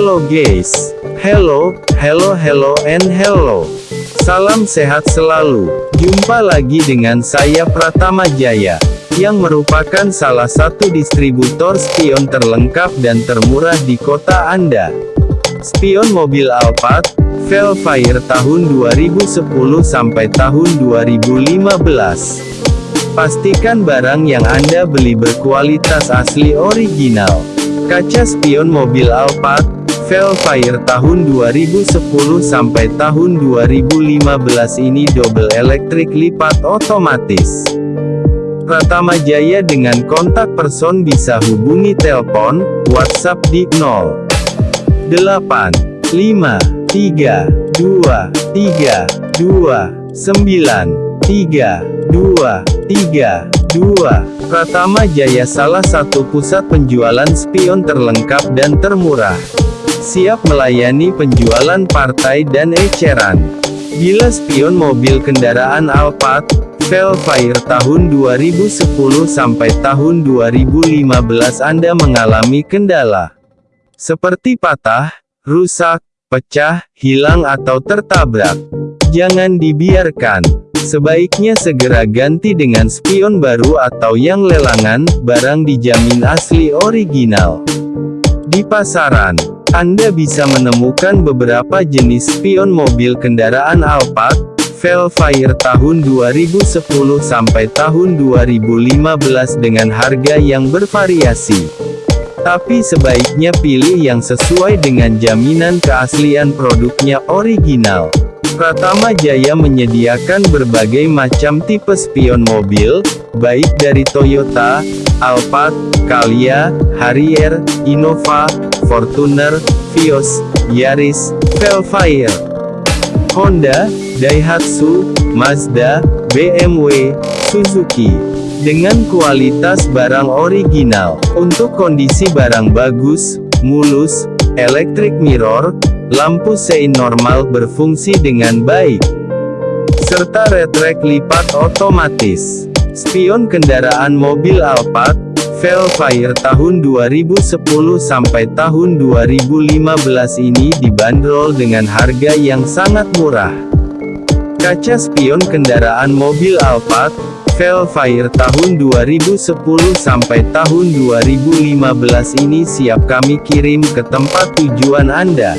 Hello guys. Hello, hello, hello, and hello. Salam sehat selalu. Jumpa lagi dengan saya Pratama Jaya, yang merupakan salah satu distributor spion terlengkap dan termurah di kota Anda. Spion mobil Alphard, Velfire tahun 2010 sampai tahun 2015. Pastikan barang yang Anda beli berkualitas asli original. Kaca spion mobil Alphard, Velfire tahun 2010 sampai tahun 2015 ini double elektrik lipat otomatis. Pratama Jaya dengan kontak person bisa hubungi telepon, WhatsApp di 0. 8, 5, 3, 2, 3, 2, 9, 3, 2, 2. Pratama Jaya salah satu pusat penjualan spion terlengkap dan termurah. Siap melayani penjualan partai dan eceran. Bila spion mobil kendaraan Alphard, Velfire tahun 2010 sampai tahun 2015 Anda mengalami kendala. Seperti patah, rusak, pecah, hilang atau tertabrak. Jangan dibiarkan. Sebaiknya segera ganti dengan spion baru atau yang lelangan, barang dijamin asli original. Di pasaran, Anda bisa menemukan beberapa jenis spion mobil kendaraan Alphard, Velfire tahun 2010 sampai tahun 2015 dengan harga yang bervariasi. Tapi sebaiknya pilih yang sesuai dengan jaminan keaslian produknya original. Pratama Jaya menyediakan berbagai macam tipe spion mobil, baik dari Toyota, Alphard, Calya, Harrier, Innova, Fortuner, Vios, Yaris, Velfire, Honda, Daihatsu, Mazda, BMW, Suzuki. Dengan kualitas barang original, untuk kondisi barang bagus, mulus, elektrik mirror, lampu sein normal berfungsi dengan baik, serta retrek lipat otomatis. Spion kendaraan mobil Alphard, Velfire tahun 2010 sampai tahun 2015 ini dibanderol dengan harga yang sangat murah. Kaca spion kendaraan mobil Alphard, Velfire tahun 2010 sampai tahun 2015 ini siap kami kirim ke tempat tujuan Anda.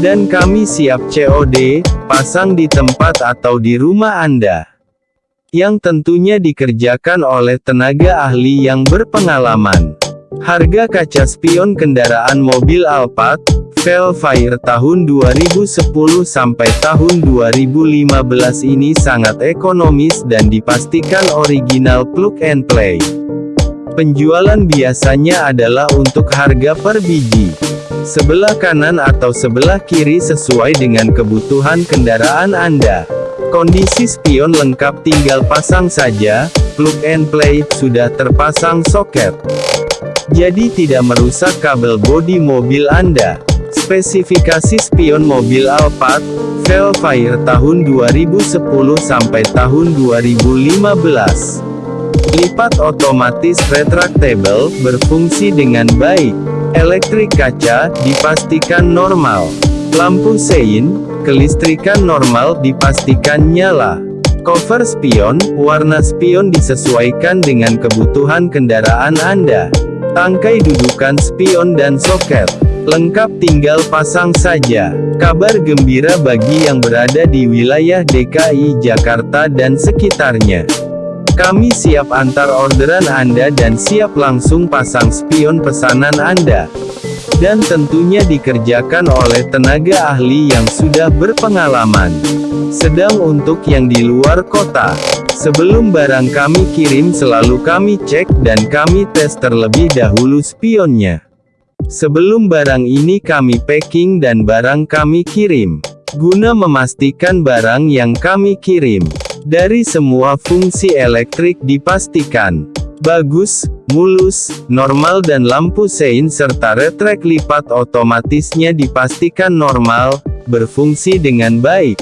Dan kami siap COD, pasang di tempat atau di rumah Anda. Yang tentunya dikerjakan oleh tenaga ahli yang berpengalaman. Harga kaca spion kendaraan mobil Alphard, Velfire tahun 2010 sampai tahun 2015 ini sangat ekonomis dan dipastikan original plug and play. Penjualan biasanya adalah untuk harga per biji. Sebelah kanan atau sebelah kiri sesuai dengan kebutuhan kendaraan Anda. Kondisi spion lengkap tinggal pasang saja, plug and play, sudah terpasang soket. Jadi tidak merusak kabel bodi mobil Anda. Spesifikasi spion mobil Alphard, Velfire tahun 2010 sampai tahun 2015. Lipat otomatis retractable, berfungsi dengan baik. Elektrik kaca, dipastikan normal. Lampu sein, kelistrikan normal dipastikan nyala. Cover spion, warna spion disesuaikan dengan kebutuhan kendaraan Anda. Tangkai dudukan spion dan soket. Lengkap tinggal pasang saja. Kabar gembira bagi yang berada di wilayah DKI Jakarta dan sekitarnya. Kami siap antar orderan Anda dan siap langsung pasang spion pesanan Anda. Dan tentunya dikerjakan oleh tenaga ahli yang sudah berpengalaman. Sedang untuk yang di luar kota. Sebelum barang kami kirim selalu kami cek dan kami tes terlebih dahulu spionnya. Sebelum barang ini kami packing dan barang kami kirim. Guna memastikan barang yang kami kirim. Dari semua fungsi elektrik dipastikan. Bagus, mulus, normal dan lampu sein serta retrek lipat otomatisnya dipastikan normal, berfungsi dengan baik.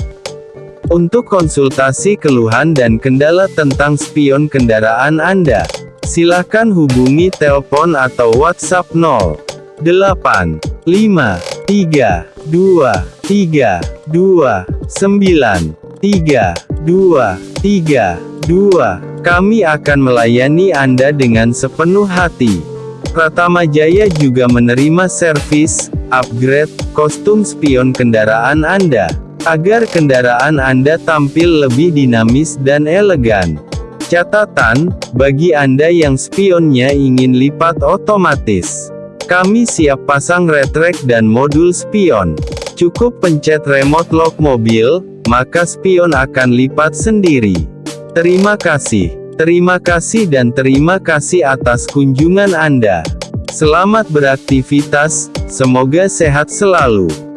Untuk konsultasi keluhan dan kendala tentang spion kendaraan Anda, silakan hubungi telepon atau WhatsApp 0. 8, 5, tiga, dua, tiga, dua, sembilan, tiga, dua, tiga, dua. Kami akan melayani Anda dengan sepenuh hati. Pratama Jaya juga menerima servis, upgrade, kostum spion kendaraan Anda, agar kendaraan Anda tampil lebih dinamis dan elegan. Catatan, bagi Anda yang spionnya ingin lipat otomatis. Kami siap pasang retrek dan modul spion. Cukup pencet remote lock mobil, maka spion akan lipat sendiri. Terima kasih. Terima kasih dan terima kasih atas kunjungan Anda. Selamat beraktivitas, semoga sehat selalu.